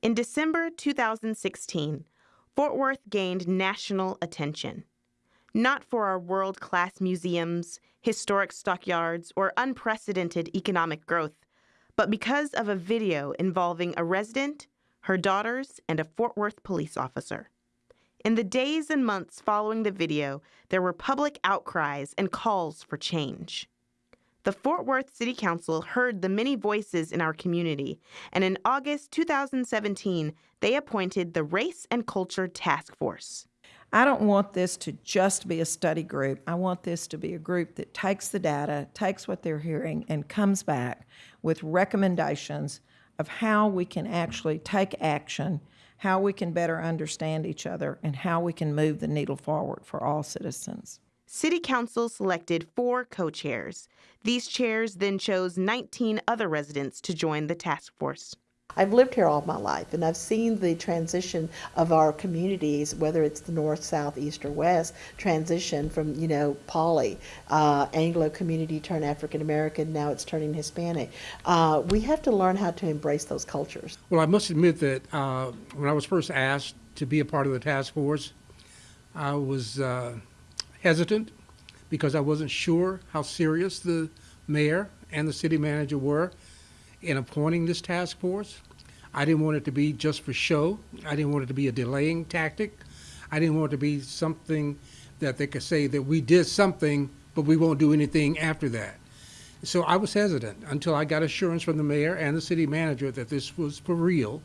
In December 2016, Fort Worth gained national attention. Not for our world class museums, historic stockyards, or unprecedented economic growth, but because of a video involving a resident, her daughters, and a Fort Worth police officer. In the days and months following the video, there were public outcries and calls for change. The Fort Worth City Council heard the many voices in our community, and in August 2017, they appointed the Race and Culture Task Force. I don't want this to just be a study group. I want this to be a group that takes the data, takes what they're hearing, and comes back with recommendations of how we can actually take action, how we can better understand each other, and how we can move the needle forward for all citizens. City Council selected four co chairs. These chairs then chose 19 other residents to join the task force. I've lived here all my life and I've seen the transition of our communities, whether it's the north, south, east, or west, transition from, you know, poly, uh, Anglo community turn African American, now it's turning Hispanic. Uh, we have to learn how to embrace those cultures. Well, I must admit that uh, when I was first asked to be a part of the task force, I was uh, hesitant because I wasn't sure how serious the mayor and the city manager were in appointing this task force. I didn't want it to be just for show. I didn't want it to be a delaying tactic. I didn't want it to be something that they could say that we did something, but we won't do anything after that. So I was hesitant until I got assurance from the mayor and the city manager that this was for real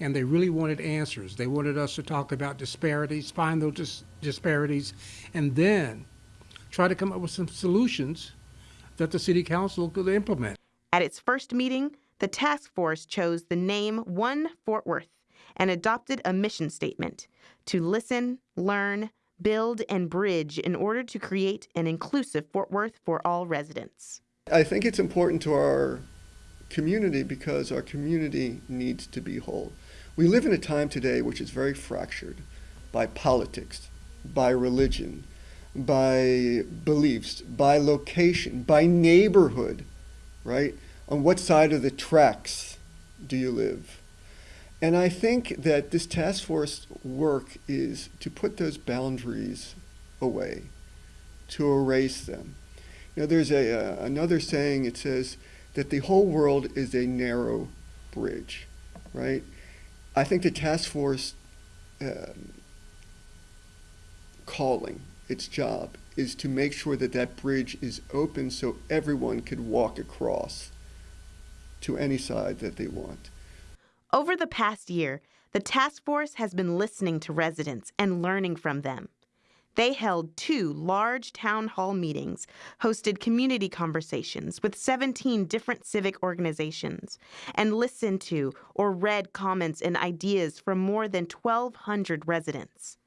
and they really wanted answers. They wanted us to talk about disparities, find those dis disparities, and then try to come up with some solutions that the city council could implement. At its first meeting, the task force chose the name One Fort Worth and adopted a mission statement to listen, learn, build, and bridge in order to create an inclusive Fort Worth for all residents. I think it's important to our community because our community needs to be whole. We live in a time today which is very fractured by politics, by religion, by beliefs, by location, by neighborhood, right? On what side of the tracks do you live? And I think that this task force work is to put those boundaries away, to erase them. You know, there's a, uh, another saying, it says that the whole world is a narrow bridge, right? I think the task force um, calling, its job, is to make sure that that bridge is open so everyone could walk across to any side that they want. Over the past year, the task force has been listening to residents and learning from them. They held two large town hall meetings, hosted community conversations with 17 different civic organizations, and listened to or read comments and ideas from more than 1,200 residents.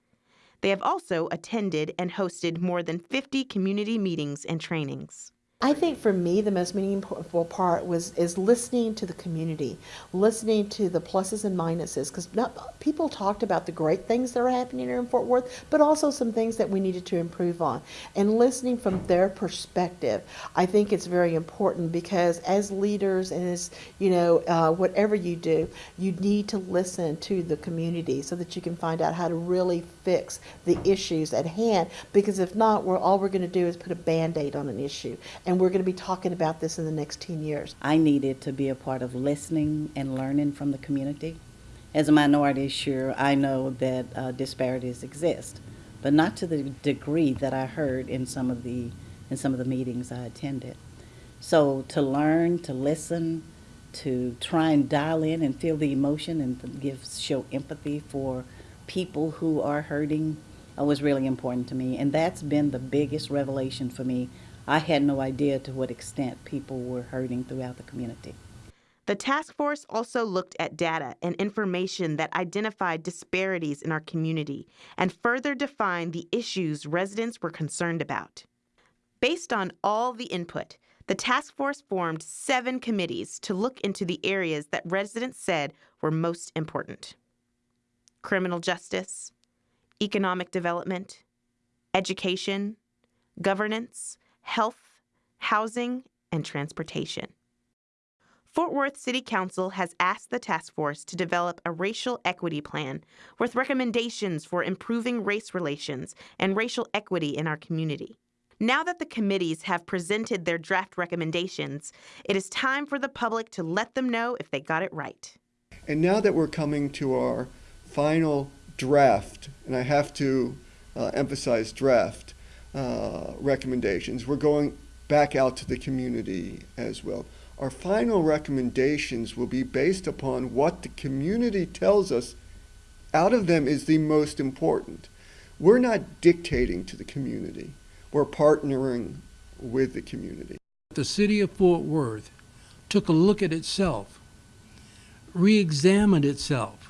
They have also attended and hosted more than 50 community meetings and trainings. I think for me the most meaningful part was is listening to the community, listening to the pluses and minuses because people talked about the great things that are happening here in Fort Worth, but also some things that we needed to improve on. And listening from their perspective, I think it's very important because as leaders and as you know uh, whatever you do, you need to listen to the community so that you can find out how to really fix the issues at hand. Because if not, we're all we're going to do is put a band-aid on an issue. And we're going to be talking about this in the next 10 years. I needed to be a part of listening and learning from the community. As a minority, sure, I know that uh, disparities exist, but not to the degree that I heard in some of the in some of the meetings I attended. So to learn, to listen, to try and dial in and feel the emotion and give show empathy for people who are hurting uh, was really important to me, and that's been the biggest revelation for me I had no idea to what extent people were hurting throughout the community. The task force also looked at data and information that identified disparities in our community and further defined the issues residents were concerned about. Based on all the input, the task force formed seven committees to look into the areas that residents said were most important criminal justice, economic development, education, governance, health, housing, and transportation. Fort Worth City Council has asked the task force to develop a racial equity plan with recommendations for improving race relations and racial equity in our community. Now that the committees have presented their draft recommendations, it is time for the public to let them know if they got it right. And now that we're coming to our final draft, and I have to uh, emphasize draft uh, recommendations, we're going back out to the community as well. Our final recommendations will be based upon what the community tells us out of them is the most important. We're not dictating to the community, we're partnering with the community. The city of Fort Worth took a look at itself, re examined itself,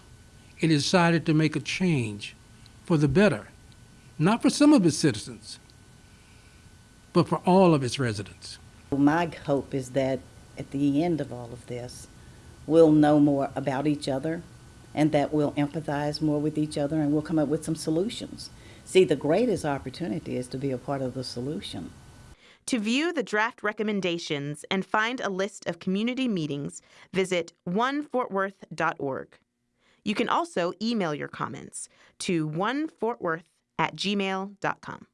and decided to make a change for the better, not for some of its citizens, but for all of its residents. My hope is that at the end of all of this, we'll know more about each other and that we'll empathize more with each other and we'll come up with some solutions. See, the greatest opportunity is to be a part of the solution. To view the draft recommendations and find a list of community meetings, visit onefortworth.org. You can also email your comments to onefortworth at gmail.com.